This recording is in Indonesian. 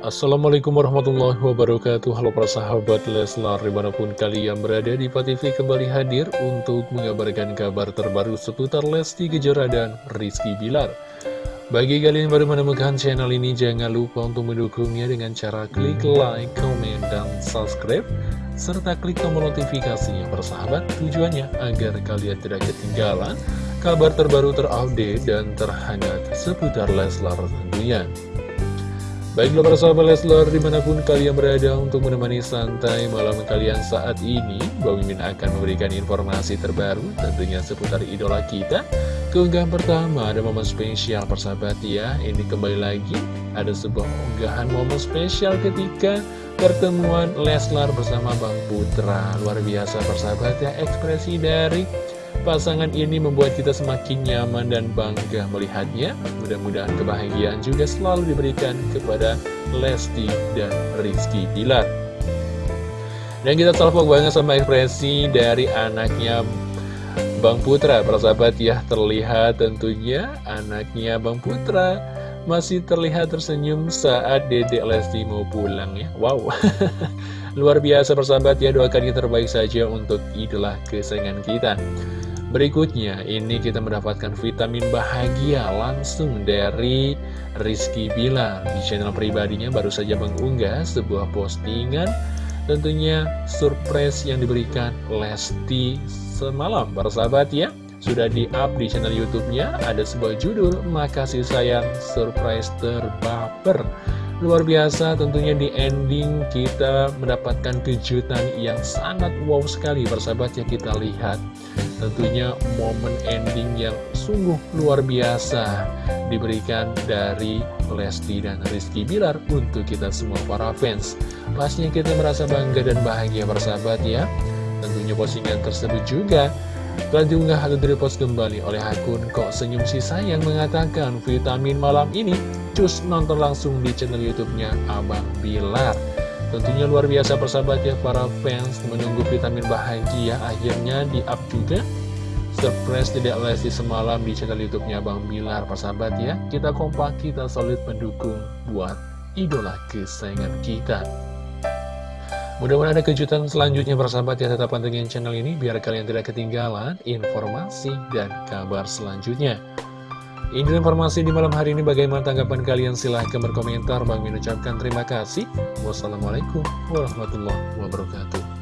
Assalamualaikum warahmatullahi wabarakatuh. Halo para sahabat Leslar Di mana pun kalian berada di TV kembali hadir Untuk mengabarkan kabar terbaru seputar Lesti Kejora dan Rizky Bilar. Bagi kalian yang baru menemukan channel ini Jangan lupa untuk mendukungnya dengan cara klik like, comment, dan subscribe Serta klik tombol notifikasinya persahabat Tujuannya agar kalian tidak ketinggalan Kabar terbaru terupdate dan terhangat seputar Leslar tentunya Baiklah para sahabat Leslar di mana pun kalian berada untuk menemani santai malam kalian saat ini Bang Mimin akan memberikan informasi terbaru tentunya seputar idola kita. Keunggahan pertama ada momen spesial persahabat ya. Ini kembali lagi ada sebuah unggahan momen spesial ketika pertemuan Leslar bersama Bang Putra. Luar biasa persahabat ya. Ekspresi dari Pasangan ini membuat kita semakin nyaman dan bangga melihatnya. Mudah-mudahan kebahagiaan juga selalu diberikan kepada Lesti dan Rizky Pilar. Dan kita salpok banget sama ekspresi dari anaknya Bang Putra. Persahabat ya, terlihat tentunya anaknya Bang Putra masih terlihat tersenyum saat dedek Lesti mau pulang ya. Wow, luar biasa persahabat ya, doakan yang terbaik saja untuk idola kesayangan kita. Berikutnya, ini kita mendapatkan vitamin bahagia langsung dari Rizky Bilar. Di channel pribadinya baru saja mengunggah sebuah postingan tentunya surprise yang diberikan Lesti semalam, para sahabat ya. Sudah di-up di channel YouTube-nya, ada sebuah judul, Makasih Sayang Surprise Terbaper. Luar biasa tentunya di ending kita mendapatkan kejutan yang sangat wow sekali persahabat yang kita lihat. Tentunya momen ending yang sungguh luar biasa diberikan dari Lesti dan Rizky Bilar untuk kita semua para fans. Pastinya kita merasa bangga dan bahagia persahabat ya. Tentunya postingan tersebut juga telah diunggah atau direpost kembali oleh akun Kok Senyum Si Sayang mengatakan vitamin malam ini cus nonton langsung di channel YouTube-nya Abang Bilar. Tentunya luar biasa persahabat ya para fans menunggu vitamin bahagia akhirnya di-up juga surprise tidak lesi semalam di channel YouTube-nya Bang Bilar persahabat ya. Kita kompak, kita solid mendukung buat idola kesayangan kita. Mudah-mudahan ada kejutan selanjutnya persahabat ya tetap pantengin channel ini biar kalian tidak ketinggalan informasi dan kabar selanjutnya. Ini informasi di malam hari ini bagaimana tanggapan kalian silahkan berkomentar. Bang mengucapkan terima kasih. Wassalamualaikum warahmatullahi wabarakatuh.